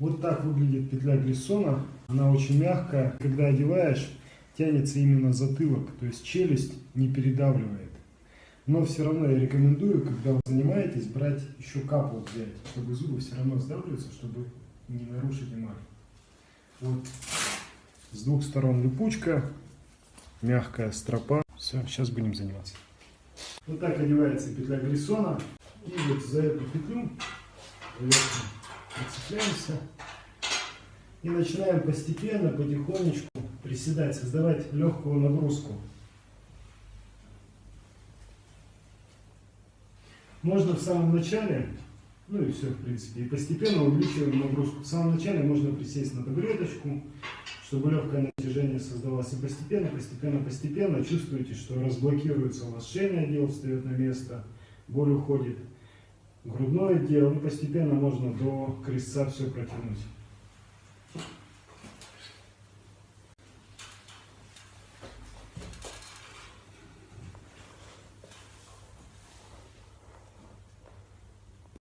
Вот так выглядит петля Гриссона. Она очень мягкая. Когда одеваешь, тянется именно затылок, то есть челюсть не передавливает. Но все равно я рекомендую, когда вы занимаетесь, брать еще капу взять, чтобы зубы все равно сдавливаются, чтобы не нарушить эмаль. Вот с двух сторон липучка, мягкая стропа. Все, сейчас будем заниматься. Вот так одевается петля Гриссона. И вот за эту петлю прицепляемся. И начинаем постепенно, потихонечку приседать, создавать легкую нагрузку. Можно в самом начале, ну и все в принципе, и постепенно увеличиваем нагрузку. В самом начале можно присесть на табуреточку, чтобы легкое натяжение создавалось. И постепенно, постепенно, постепенно чувствуете, что разблокируется у вас шейный отдел, встает на место, боль уходит, грудной отдел, и постепенно можно до крестца все протянуть.